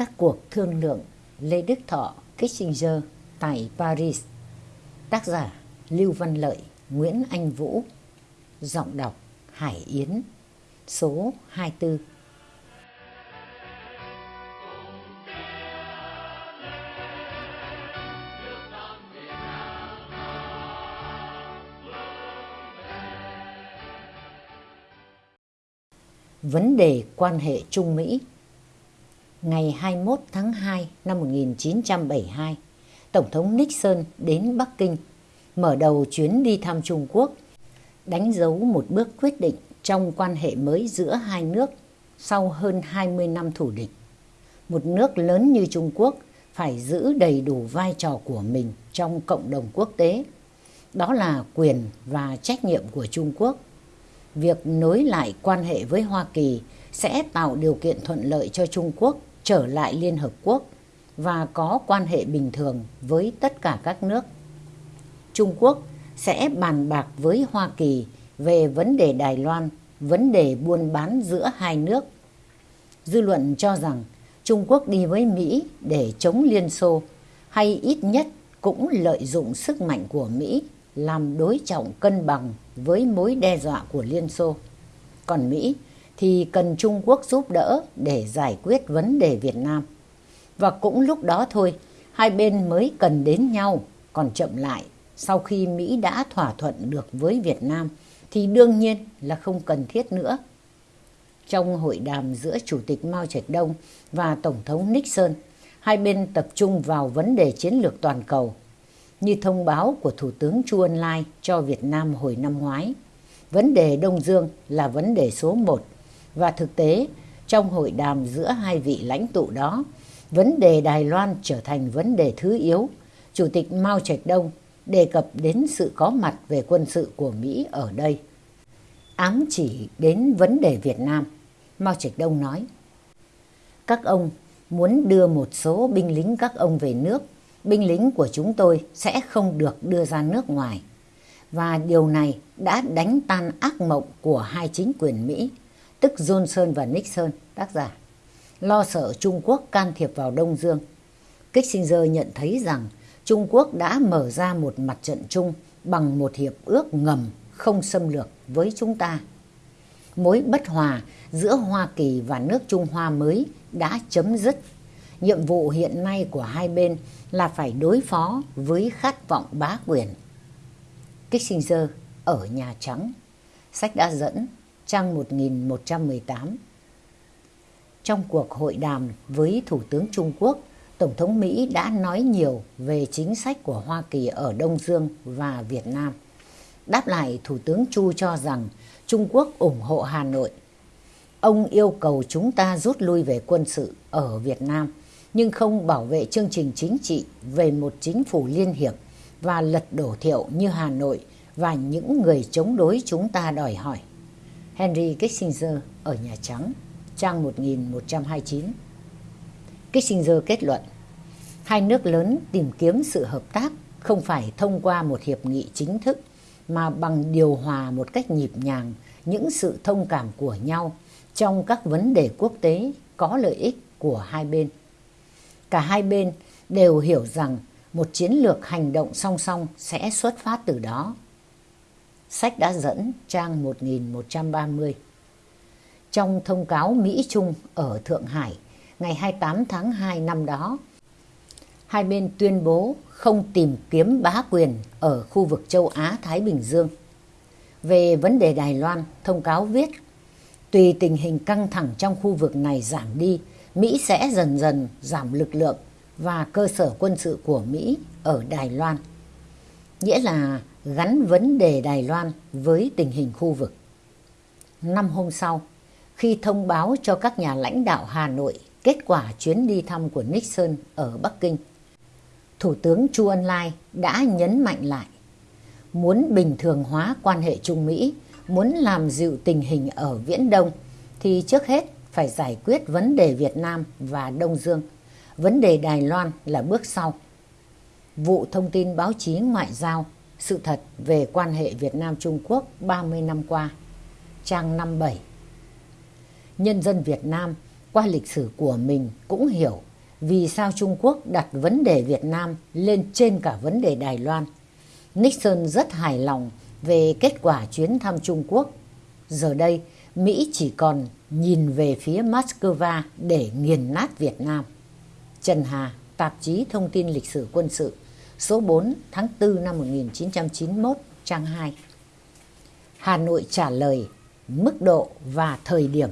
Các cuộc thương lượng Lê Đức Thọ, Kissinger tại Paris. Tác giả Lưu Văn Lợi, Nguyễn Anh Vũ. Giọng đọc Hải Yến, Số 24 Vấn đề quan hệ Trung Mỹ Ngày 21 tháng 2 năm 1972, Tổng thống Nixon đến Bắc Kinh, mở đầu chuyến đi thăm Trung Quốc, đánh dấu một bước quyết định trong quan hệ mới giữa hai nước sau hơn 20 năm thủ địch. Một nước lớn như Trung Quốc phải giữ đầy đủ vai trò của mình trong cộng đồng quốc tế. Đó là quyền và trách nhiệm của Trung Quốc việc nối lại quan hệ với Hoa Kỳ sẽ tạo điều kiện thuận lợi cho Trung Quốc trở lại Liên Hợp Quốc và có quan hệ bình thường với tất cả các nước. Trung Quốc sẽ bàn bạc với Hoa Kỳ về vấn đề Đài Loan, vấn đề buôn bán giữa hai nước. Dư luận cho rằng Trung Quốc đi với Mỹ để chống Liên Xô hay ít nhất cũng lợi dụng sức mạnh của Mỹ làm đối trọng cân bằng với mối đe dọa của Liên Xô. Còn Mỹ thì cần Trung Quốc giúp đỡ để giải quyết vấn đề Việt Nam. Và cũng lúc đó thôi, hai bên mới cần đến nhau, còn chậm lại sau khi Mỹ đã thỏa thuận được với Việt Nam thì đương nhiên là không cần thiết nữa. Trong hội đàm giữa Chủ tịch Mao Trạch Đông và Tổng thống Nixon, hai bên tập trung vào vấn đề chiến lược toàn cầu như thông báo của Thủ tướng Chu Ân Lai cho Việt Nam hồi năm ngoái. Vấn đề Đông Dương là vấn đề số một và thực tế trong hội đàm giữa hai vị lãnh tụ đó, vấn đề Đài Loan trở thành vấn đề thứ yếu. Chủ tịch Mao Trạch Đông đề cập đến sự có mặt về quân sự của Mỹ ở đây. Ám chỉ đến vấn đề Việt Nam, Mao Trạch Đông nói, Các ông muốn đưa một số binh lính các ông về nước binh lính của chúng tôi sẽ không được đưa ra nước ngoài. Và điều này đã đánh tan ác mộng của hai chính quyền Mỹ, tức Johnson và Nixon, tác giả. Lo sợ Trung Quốc can thiệp vào Đông Dương. Kissinger nhận thấy rằng Trung Quốc đã mở ra một mặt trận chung bằng một hiệp ước ngầm không xâm lược với chúng ta. Mối bất hòa giữa Hoa Kỳ và nước Trung Hoa mới đã chấm dứt. Nhiệm vụ hiện nay của hai bên là phải đối phó với khát vọng bá quyền. Kissinger ở Nhà Trắng, sách đã dẫn, trang 1118. Trong cuộc hội đàm với Thủ tướng Trung Quốc, Tổng thống Mỹ đã nói nhiều về chính sách của Hoa Kỳ ở Đông Dương và Việt Nam. Đáp lại, Thủ tướng Chu cho rằng Trung Quốc ủng hộ Hà Nội. Ông yêu cầu chúng ta rút lui về quân sự ở Việt Nam nhưng không bảo vệ chương trình chính trị về một chính phủ liên hiệp và lật đổ thiệu như Hà Nội và những người chống đối chúng ta đòi hỏi. Henry Kissinger ở Nhà Trắng, trang 1129. Kissinger kết luận, hai nước lớn tìm kiếm sự hợp tác không phải thông qua một hiệp nghị chính thức mà bằng điều hòa một cách nhịp nhàng những sự thông cảm của nhau trong các vấn đề quốc tế có lợi ích của hai bên. Cả hai bên đều hiểu rằng một chiến lược hành động song song sẽ xuất phát từ đó. Sách đã dẫn trang 1130. Trong thông cáo Mỹ-Trung ở Thượng Hải ngày 28 tháng 2 năm đó, hai bên tuyên bố không tìm kiếm bá quyền ở khu vực châu Á-Thái Bình Dương. Về vấn đề Đài Loan, thông cáo viết, tùy tình hình căng thẳng trong khu vực này giảm đi Mỹ sẽ dần dần giảm lực lượng và cơ sở quân sự của Mỹ ở Đài Loan. Nghĩa là gắn vấn đề Đài Loan với tình hình khu vực. Năm hôm sau, khi thông báo cho các nhà lãnh đạo Hà Nội kết quả chuyến đi thăm của Nixon ở Bắc Kinh, Thủ tướng Chu Ân Lai đã nhấn mạnh lại muốn bình thường hóa quan hệ Trung Mỹ, muốn làm dịu tình hình ở Viễn Đông thì trước hết phải giải quyết vấn đề Việt Nam và Đông Dương. Vấn đề Đài Loan là bước sau. Vụ thông tin báo chí ngoại giao, sự thật về quan hệ Việt Nam-Trung Quốc 30 năm qua. Trang 57 Nhân dân Việt Nam qua lịch sử của mình cũng hiểu vì sao Trung Quốc đặt vấn đề Việt Nam lên trên cả vấn đề Đài Loan. Nixon rất hài lòng về kết quả chuyến thăm Trung Quốc. Giờ đây, Mỹ chỉ còn nhìn về phía Moscow để nghiền nát Việt Nam. Trần Hà, tạp chí Thông tin Lịch sử Quân sự, số 4 tháng 4 năm 1991, trang 2. Hà Nội trả lời mức độ và thời điểm.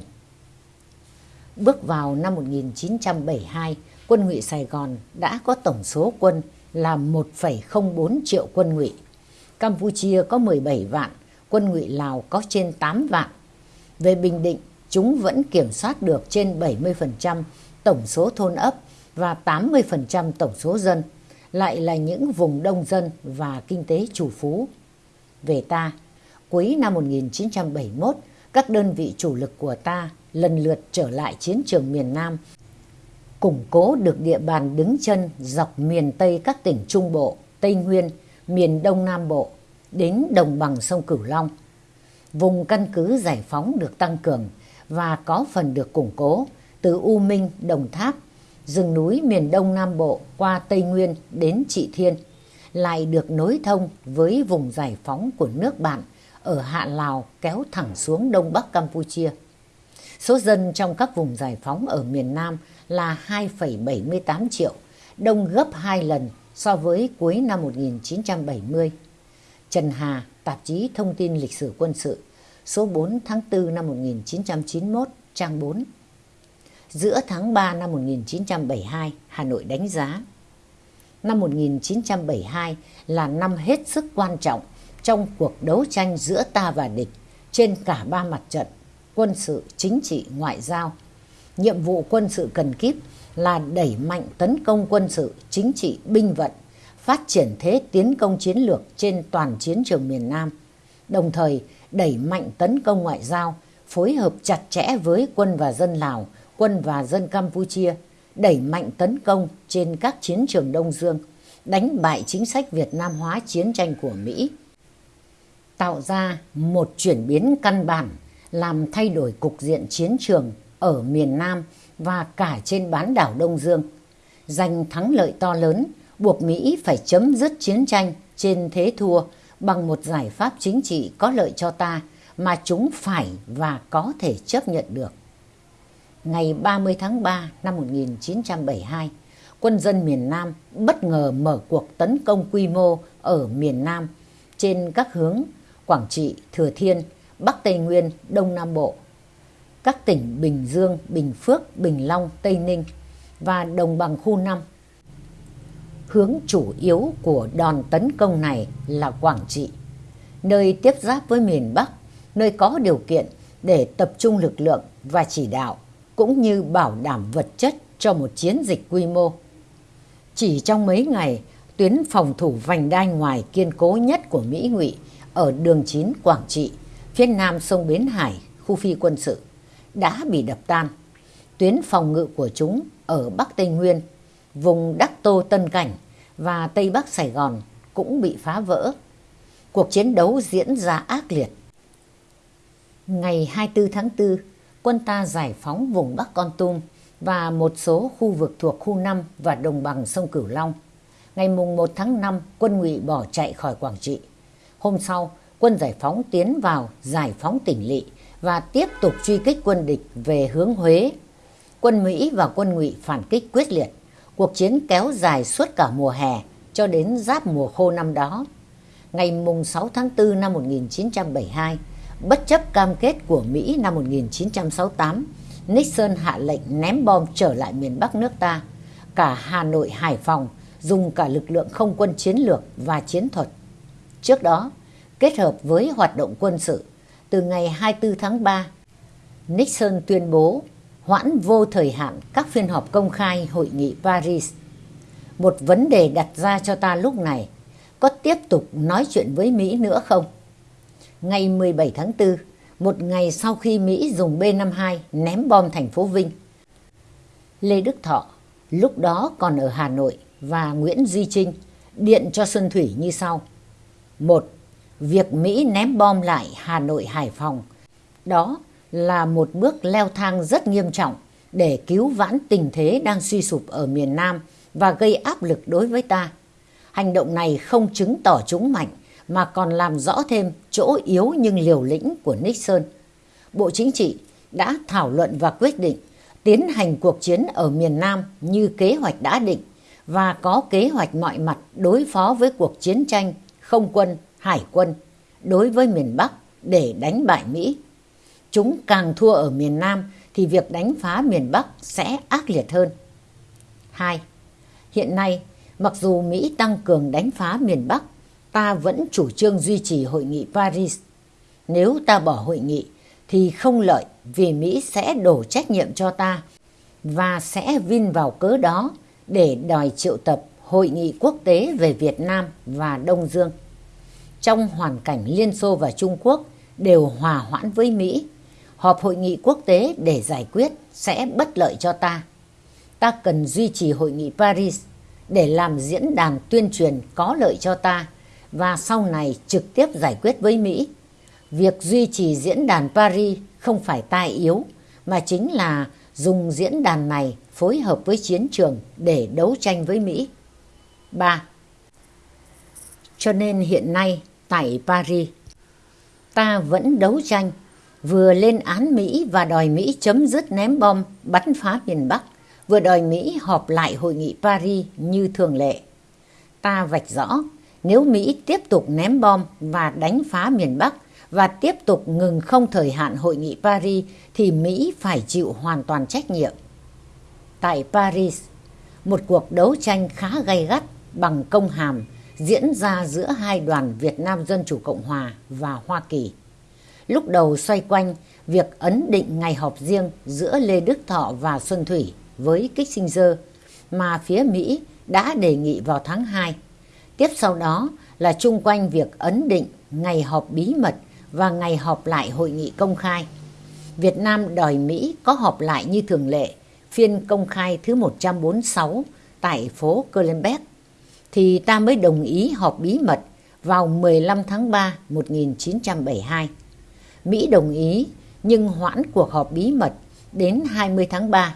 Bước vào năm 1972, quân ngụy Sài Gòn đã có tổng số quân là 1,04 triệu quân ngụy. Campuchia có 17 vạn, quân ngụy Lào có trên 8 vạn. Về Bình Định, chúng vẫn kiểm soát được trên 70% tổng số thôn ấp và 80% tổng số dân, lại là những vùng đông dân và kinh tế chủ phú. Về ta, cuối năm 1971, các đơn vị chủ lực của ta lần lượt trở lại chiến trường miền Nam, củng cố được địa bàn đứng chân dọc miền Tây các tỉnh Trung Bộ, Tây Nguyên, miền Đông Nam Bộ, đến đồng bằng sông Cửu Long. Vùng căn cứ giải phóng được tăng cường và có phần được củng cố từ U Minh, Đồng Tháp, rừng núi miền Đông Nam Bộ qua Tây Nguyên đến Trị Thiên, lại được nối thông với vùng giải phóng của nước bạn ở Hạ Lào kéo thẳng xuống Đông Bắc Campuchia. Số dân trong các vùng giải phóng ở miền Nam là 2,78 triệu, đông gấp 2 lần so với cuối năm 1970. Trần Hà, tạp chí Thông tin Lịch sử Quân sự, số 4 tháng 4 năm 1991, trang 4. Giữa tháng 3 năm 1972, Hà Nội đánh giá. Năm 1972 là năm hết sức quan trọng trong cuộc đấu tranh giữa ta và địch trên cả ba mặt trận quân sự, chính trị, ngoại giao. Nhiệm vụ quân sự cần kíp là đẩy mạnh tấn công quân sự, chính trị, binh vận, phát triển thế tiến công chiến lược trên toàn chiến trường miền Nam, đồng thời đẩy mạnh tấn công ngoại giao, phối hợp chặt chẽ với quân và dân Lào, quân và dân Campuchia, đẩy mạnh tấn công trên các chiến trường Đông Dương, đánh bại chính sách Việt Nam hóa chiến tranh của Mỹ, tạo ra một chuyển biến căn bản làm thay đổi cục diện chiến trường ở miền Nam và cả trên bán đảo Đông Dương, giành thắng lợi to lớn, buộc Mỹ phải chấm dứt chiến tranh trên thế thua bằng một giải pháp chính trị có lợi cho ta mà chúng phải và có thể chấp nhận được. Ngày 30 tháng 3 năm 1972, quân dân miền Nam bất ngờ mở cuộc tấn công quy mô ở miền Nam trên các hướng Quảng Trị, Thừa Thiên, Bắc Tây Nguyên, Đông Nam Bộ, các tỉnh Bình Dương, Bình Phước, Bình Long, Tây Ninh và đồng bằng khu 5. Hướng chủ yếu của đòn tấn công này là Quảng Trị, nơi tiếp giáp với miền Bắc, nơi có điều kiện để tập trung lực lượng và chỉ đạo, cũng như bảo đảm vật chất cho một chiến dịch quy mô. Chỉ trong mấy ngày, tuyến phòng thủ vành đai ngoài kiên cố nhất của Mỹ ngụy ở đường 9 Quảng Trị, phía nam sông Bến Hải, khu phi quân sự, đã bị đập tan. Tuyến phòng ngự của chúng ở Bắc Tây Nguyên, vùng Đắc Tô Tân Cảnh và Tây Bắc Sài Gòn cũng bị phá vỡ. Cuộc chiến đấu diễn ra ác liệt. Ngày 24 tháng 4, quân ta giải phóng vùng Bắc Con Tum và một số khu vực thuộc khu 5 và đồng bằng sông Cửu Long. Ngày mùng 1 tháng 5, quân ngụy bỏ chạy khỏi Quảng Trị. Hôm sau, quân giải phóng tiến vào giải phóng tỉnh Lị và tiếp tục truy kích quân địch về hướng Huế. Quân Mỹ và quân ngụy phản kích quyết liệt. Cuộc chiến kéo dài suốt cả mùa hè cho đến giáp mùa khô năm đó. Ngày mùng 6 tháng 4 năm 1972, bất chấp cam kết của Mỹ năm 1968, Nixon hạ lệnh ném bom trở lại miền Bắc nước ta. Cả Hà Nội, Hải Phòng dùng cả lực lượng không quân chiến lược và chiến thuật. Trước đó, kết hợp với hoạt động quân sự, từ ngày 24 tháng 3, Nixon tuyên bố hoãn vô thời hạn các phiên họp công khai hội nghị Paris. Một vấn đề đặt ra cho ta lúc này, có tiếp tục nói chuyện với Mỹ nữa không? Ngày 17 tháng 4, một ngày sau khi Mỹ dùng B-52 ném bom thành phố Vinh, Lê Đức Thọ, lúc đó còn ở Hà Nội và Nguyễn Duy Trinh điện cho Xuân Thủy như sau. Một, việc Mỹ ném bom lại Hà Nội Hải Phòng. Đó là một bước leo thang rất nghiêm trọng để cứu vãn tình thế đang suy sụp ở miền Nam và gây áp lực đối với ta. Hành động này không chứng tỏ chúng mạnh mà còn làm rõ thêm chỗ yếu nhưng liều lĩnh của Nixon. Bộ Chính trị đã thảo luận và quyết định tiến hành cuộc chiến ở miền Nam như kế hoạch đã định và có kế hoạch mọi mặt đối phó với cuộc chiến tranh không quân, hải quân đối với miền Bắc để đánh bại Mỹ. Chúng càng thua ở miền Nam thì việc đánh phá miền Bắc sẽ ác liệt hơn. 2. Hiện nay, mặc dù Mỹ tăng cường đánh phá miền Bắc, ta vẫn chủ trương duy trì hội nghị Paris. Nếu ta bỏ hội nghị thì không lợi vì Mỹ sẽ đổ trách nhiệm cho ta và sẽ vin vào cớ đó để đòi triệu tập hội nghị quốc tế về Việt Nam và Đông Dương. Trong hoàn cảnh Liên Xô và Trung Quốc đều hòa hoãn với Mỹ, họp hội nghị quốc tế để giải quyết sẽ bất lợi cho ta. Ta cần duy trì hội nghị Paris để làm diễn đàn tuyên truyền có lợi cho ta và sau này trực tiếp giải quyết với Mỹ. Việc duy trì diễn đàn Paris không phải tai yếu mà chính là dùng diễn đàn này phối hợp với chiến trường để đấu tranh với Mỹ. 3. Cho nên hiện nay tại Paris, ta vẫn đấu tranh, vừa lên án Mỹ và đòi Mỹ chấm dứt ném bom bắn phá miền Bắc, vừa đòi Mỹ họp lại hội nghị Paris như thường lệ. Ta vạch rõ, nếu Mỹ tiếp tục ném bom và đánh phá miền Bắc và tiếp tục ngừng không thời hạn hội nghị Paris thì Mỹ phải chịu hoàn toàn trách nhiệm. Tại Paris, một cuộc đấu tranh khá gay gắt bằng công hàm diễn ra giữa hai đoàn Việt Nam Dân Chủ Cộng Hòa và Hoa Kỳ. Lúc đầu xoay quanh việc ấn định ngày họp riêng giữa Lê Đức Thọ và Xuân Thủy với Kissinger mà phía Mỹ đã đề nghị vào tháng 2. Tiếp sau đó là chung quanh việc ấn định ngày họp bí mật và ngày họp lại hội nghị công khai. Việt Nam đòi Mỹ có họp lại như thường lệ, phiên công khai thứ 146 tại phố Kölnbeck, thì ta mới đồng ý họp bí mật vào 15 tháng 3 1972. Mỹ đồng ý nhưng hoãn cuộc họp bí mật đến 20 tháng 3.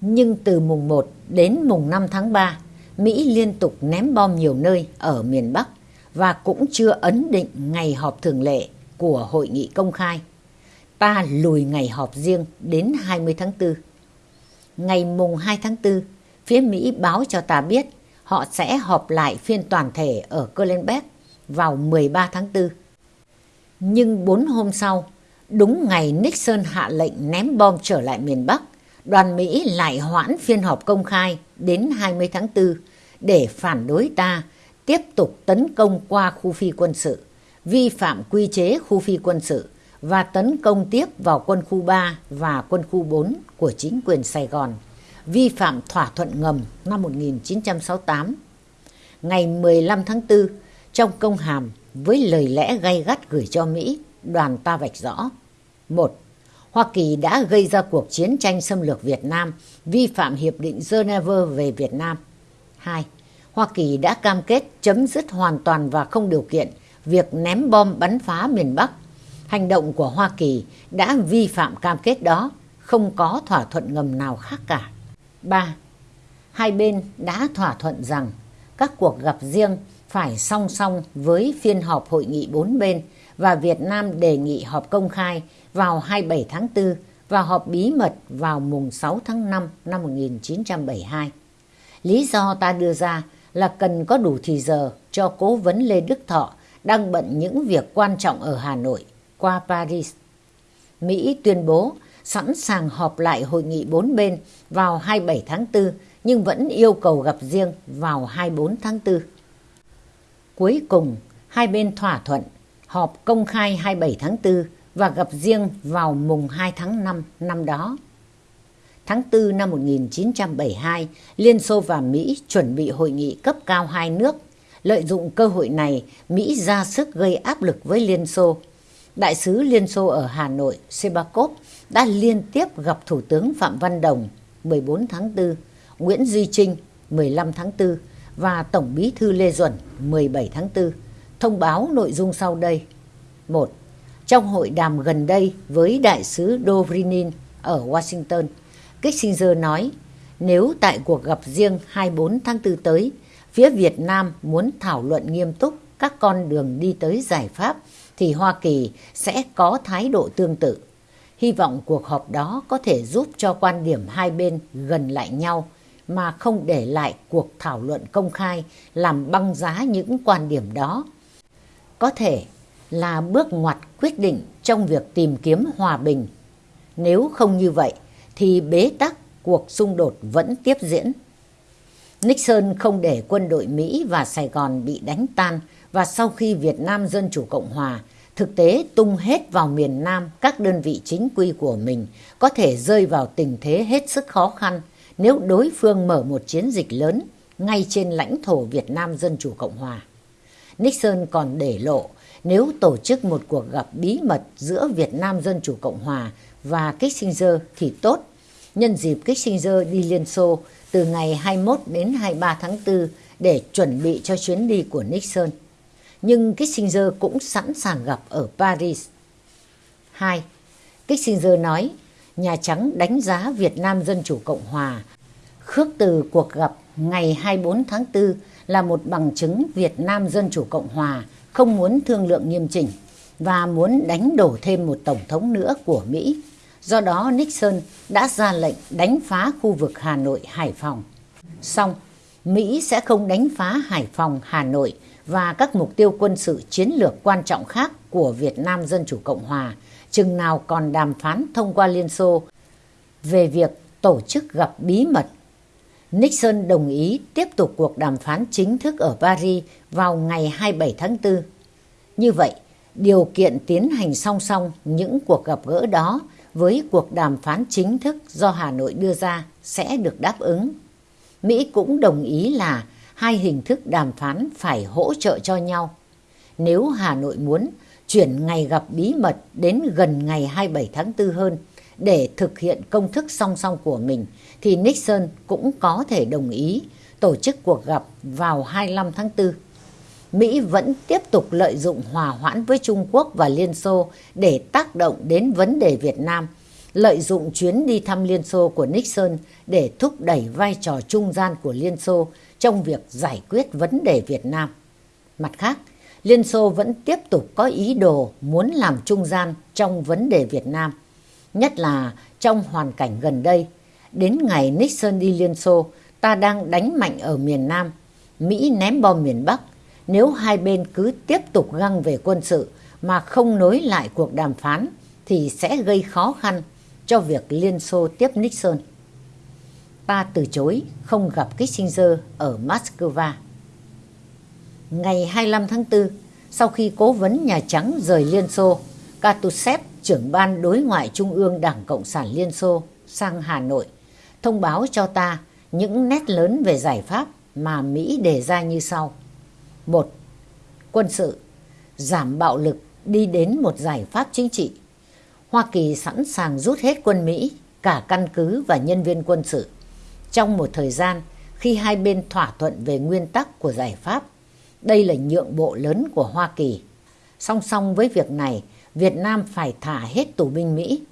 Nhưng từ mùng 1 đến mùng 5 tháng 3, Mỹ liên tục ném bom nhiều nơi ở miền Bắc và cũng chưa ấn định ngày họp thường lệ của hội nghị công khai. Ta lùi ngày họp riêng đến 20 tháng 4. Ngày mùng 2 tháng 4, phía Mỹ báo cho ta biết họ sẽ họp lại phiên toàn thể ở Kölnbeck vào 13 tháng 4. Nhưng 4 hôm sau, đúng ngày Nixon hạ lệnh ném bom trở lại miền Bắc, đoàn Mỹ lại hoãn phiên họp công khai đến 20 tháng 4 để phản đối ta tiếp tục tấn công qua khu phi quân sự, vi phạm quy chế khu phi quân sự và tấn công tiếp vào quân khu 3 và quân khu 4 của chính quyền Sài Gòn, vi phạm thỏa thuận ngầm năm 1968. Ngày 15 tháng 4, trong công hàm với lời lẽ gay gắt gửi cho Mỹ, đoàn ta vạch rõ. một Hoa Kỳ đã gây ra cuộc chiến tranh xâm lược Việt Nam, vi phạm Hiệp định Geneva về Việt Nam. 2. Hoa Kỳ đã cam kết chấm dứt hoàn toàn và không điều kiện việc ném bom bắn phá miền Bắc. Hành động của Hoa Kỳ đã vi phạm cam kết đó, không có thỏa thuận ngầm nào khác cả. 3. Hai bên đã thỏa thuận rằng các cuộc gặp riêng phải song song với phiên họp hội nghị bốn bên và Việt Nam đề nghị họp công khai vào 27 tháng 4 và họp bí mật vào mùng 6 tháng 5 năm 1972. Lý do ta đưa ra là cần có đủ thì giờ cho cố vấn Lê Đức Thọ đang bận những việc quan trọng ở Hà Nội qua Paris. Mỹ tuyên bố sẵn sàng họp lại hội nghị bốn bên vào 27 tháng 4 nhưng vẫn yêu cầu gặp riêng vào 24 tháng 4. Cuối cùng, hai bên thỏa thuận họp công khai 27 tháng 4 và gặp riêng vào mùng 2 tháng 5 năm đó. Tháng 4 năm 1972, Liên Xô và Mỹ chuẩn bị hội nghị cấp cao hai nước. Lợi dụng cơ hội này, Mỹ ra sức gây áp lực với Liên Xô. Đại sứ Liên Xô ở Hà Nội, Sebakov, đã liên tiếp gặp Thủ tướng Phạm Văn Đồng 14 tháng 4, Nguyễn Duy Trinh 15 tháng 4 và Tổng bí thư Lê Duẩn 17 tháng 4 thông báo nội dung sau đây. 1. Trong hội đàm gần đây với đại sứ Dobrinin ở Washington, Kissinger nói nếu tại cuộc gặp riêng 24 tháng 4 tới, phía Việt Nam muốn thảo luận nghiêm túc các con đường đi tới giải pháp thì Hoa Kỳ sẽ có thái độ tương tự. Hy vọng cuộc họp đó có thể giúp cho quan điểm hai bên gần lại nhau mà không để lại cuộc thảo luận công khai làm băng giá những quan điểm đó. Có thể là bước ngoặt quyết định trong việc tìm kiếm hòa bình. Nếu không như vậy, thì bế tắc cuộc xung đột vẫn tiếp diễn. Nixon không để quân đội Mỹ và Sài Gòn bị đánh tan và sau khi Việt Nam Dân Chủ Cộng Hòa thực tế tung hết vào miền Nam các đơn vị chính quy của mình có thể rơi vào tình thế hết sức khó khăn nếu đối phương mở một chiến dịch lớn ngay trên lãnh thổ Việt Nam Dân Chủ Cộng Hòa. Nixon còn để lộ nếu tổ chức một cuộc gặp bí mật giữa Việt Nam Dân Chủ Cộng Hòa và Kissinger thì tốt. Nhân dịp Kissinger đi Liên Xô từ ngày 21 đến 23 tháng 4 để chuẩn bị cho chuyến đi của Nixon. Nhưng Kissinger cũng sẵn sàng gặp ở Paris. 2. Kissinger nói Nhà Trắng đánh giá Việt Nam Dân Chủ Cộng Hòa khước từ cuộc gặp ngày 24 tháng 4 là một bằng chứng Việt Nam Dân Chủ Cộng Hòa không muốn thương lượng nghiêm chỉnh và muốn đánh đổ thêm một tổng thống nữa của Mỹ. Do đó Nixon đã ra lệnh đánh phá khu vực Hà Nội, Hải Phòng. Xong, Mỹ sẽ không đánh phá Hải Phòng, Hà Nội và các mục tiêu quân sự chiến lược quan trọng khác của Việt Nam Dân Chủ Cộng Hòa chừng nào còn đàm phán thông qua Liên Xô về việc tổ chức gặp bí mật. Nixon đồng ý tiếp tục cuộc đàm phán chính thức ở Paris vào ngày 27 tháng 4. Như vậy, điều kiện tiến hành song song những cuộc gặp gỡ đó với cuộc đàm phán chính thức do Hà Nội đưa ra sẽ được đáp ứng. Mỹ cũng đồng ý là hai hình thức đàm phán phải hỗ trợ cho nhau. Nếu Hà Nội muốn chuyển ngày gặp bí mật đến gần ngày 27 tháng 4 hơn để thực hiện công thức song song của mình thì Nixon cũng có thể đồng ý tổ chức cuộc gặp vào 25 tháng 4. Mỹ vẫn tiếp tục lợi dụng hòa hoãn với Trung Quốc và Liên Xô để tác động đến vấn đề Việt Nam, lợi dụng chuyến đi thăm Liên Xô của Nixon để thúc đẩy vai trò trung gian của Liên Xô trong việc giải quyết vấn đề Việt Nam. Mặt khác, Liên Xô vẫn tiếp tục có ý đồ muốn làm trung gian trong vấn đề Việt Nam, nhất là trong hoàn cảnh gần đây. Đến ngày Nixon đi Liên Xô, ta đang đánh mạnh ở miền Nam, Mỹ ném bom miền Bắc. Nếu hai bên cứ tiếp tục găng về quân sự mà không nối lại cuộc đàm phán thì sẽ gây khó khăn cho việc Liên Xô tiếp Nixon. Ta từ chối không gặp Kissinger ở Moscow. Ngày 25 tháng 4, sau khi cố vấn Nhà Trắng rời Liên Xô, Katusev, trưởng ban đối ngoại Trung ương Đảng Cộng sản Liên Xô, sang Hà Nội, thông báo cho ta những nét lớn về giải pháp mà Mỹ đề ra như sau. một Quân sự, giảm bạo lực đi đến một giải pháp chính trị. Hoa Kỳ sẵn sàng rút hết quân Mỹ, cả căn cứ và nhân viên quân sự. Trong một thời gian, khi hai bên thỏa thuận về nguyên tắc của giải pháp, đây là nhượng bộ lớn của Hoa Kỳ. Song song với việc này, Việt Nam phải thả hết tù binh Mỹ.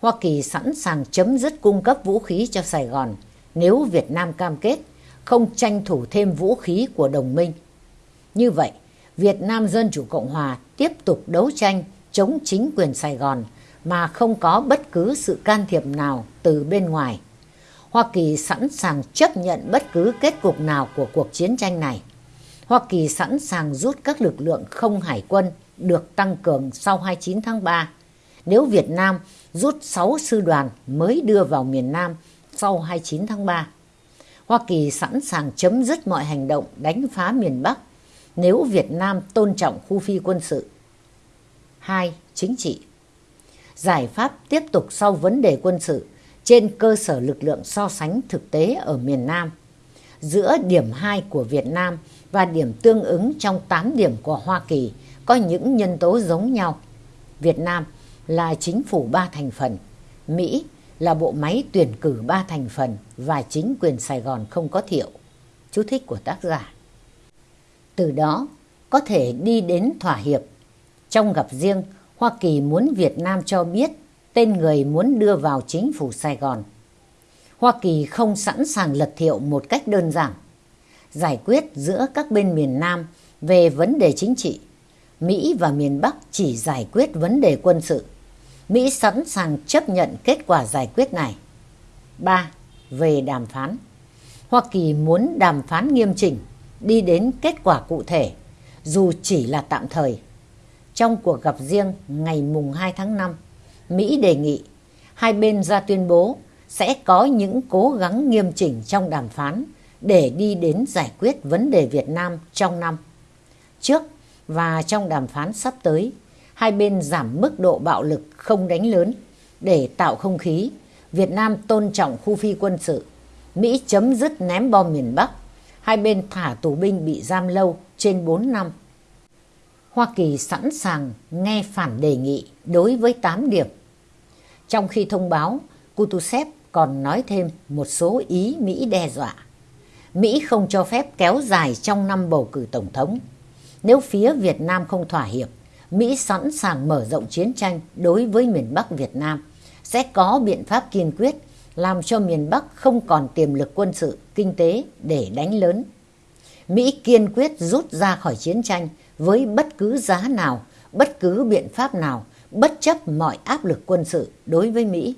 Hoa Kỳ sẵn sàng chấm dứt cung cấp vũ khí cho Sài Gòn nếu Việt Nam cam kết không tranh thủ thêm vũ khí của đồng minh. Như vậy, Việt Nam Dân Chủ Cộng Hòa tiếp tục đấu tranh chống chính quyền Sài Gòn mà không có bất cứ sự can thiệp nào từ bên ngoài. Hoa Kỳ sẵn sàng chấp nhận bất cứ kết cục nào của cuộc chiến tranh này. Hoa Kỳ sẵn sàng rút các lực lượng không hải quân được tăng cường sau 29 tháng 3 nếu Việt Nam rút 6 sư đoàn mới đưa vào miền Nam sau 29 tháng 3. Hoa Kỳ sẵn sàng chấm dứt mọi hành động đánh phá miền Bắc nếu Việt Nam tôn trọng khu phi quân sự. 2. Chính trị Giải pháp tiếp tục sau vấn đề quân sự trên cơ sở lực lượng so sánh thực tế ở miền Nam. Giữa điểm 2 của Việt Nam và điểm tương ứng trong 8 điểm của Hoa Kỳ có những nhân tố giống nhau. Việt Nam là chính phủ ba thành phần, Mỹ là bộ máy tuyển cử ba thành phần và chính quyền Sài Gòn không có thiệu. Chú thích của tác giả. Từ đó có thể đi đến thỏa hiệp. Trong gặp riêng, Hoa Kỳ muốn Việt Nam cho biết tên người muốn đưa vào chính phủ Sài Gòn. Hoa Kỳ không sẵn sàng lật thiệu một cách đơn giản, giải quyết giữa các bên miền Nam về vấn đề chính trị. Mỹ và miền Bắc chỉ giải quyết vấn đề quân sự. Mỹ sẵn sàng chấp nhận kết quả giải quyết này. 3. Về đàm phán Hoa Kỳ muốn đàm phán nghiêm chỉnh, đi đến kết quả cụ thể, dù chỉ là tạm thời. Trong cuộc gặp riêng ngày mùng 2 tháng 5, Mỹ đề nghị hai bên ra tuyên bố sẽ có những cố gắng nghiêm chỉnh trong đàm phán để đi đến giải quyết vấn đề Việt Nam trong năm. Trước và trong đàm phán sắp tới, hai bên giảm mức độ bạo lực không đánh lớn để tạo không khí Việt Nam tôn trọng khu phi quân sự, Mỹ chấm dứt ném bom miền Bắc, hai bên thả tù binh bị giam lâu trên 4 năm. Hoa Kỳ sẵn sàng nghe phản đề nghị đối với 8 điểm. Trong khi thông báo, Kutusev còn nói thêm một số ý Mỹ đe dọa. Mỹ không cho phép kéo dài trong năm bầu cử tổng thống. Nếu phía Việt Nam không thỏa hiệp, Mỹ sẵn sàng mở rộng chiến tranh đối với miền Bắc Việt Nam, sẽ có biện pháp kiên quyết làm cho miền Bắc không còn tiềm lực quân sự, kinh tế để đánh lớn. Mỹ kiên quyết rút ra khỏi chiến tranh với bất cứ giá nào, bất cứ biện pháp nào, bất chấp mọi áp lực quân sự đối với Mỹ.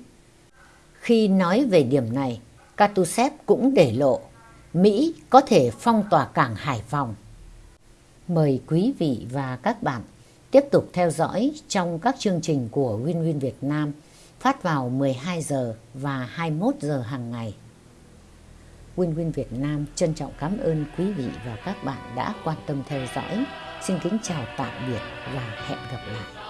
Khi nói về điểm này, Katusev cũng để lộ Mỹ có thể phong tỏa cảng Hải Phòng. Mời quý vị và các bạn tiếp tục theo dõi trong các chương trình của Win Win Việt Nam phát vào 12 giờ và 21 giờ hàng ngày. Win Win Việt Nam trân trọng cảm ơn quý vị và các bạn đã quan tâm theo dõi. Xin kính chào tạm biệt và hẹn gặp lại.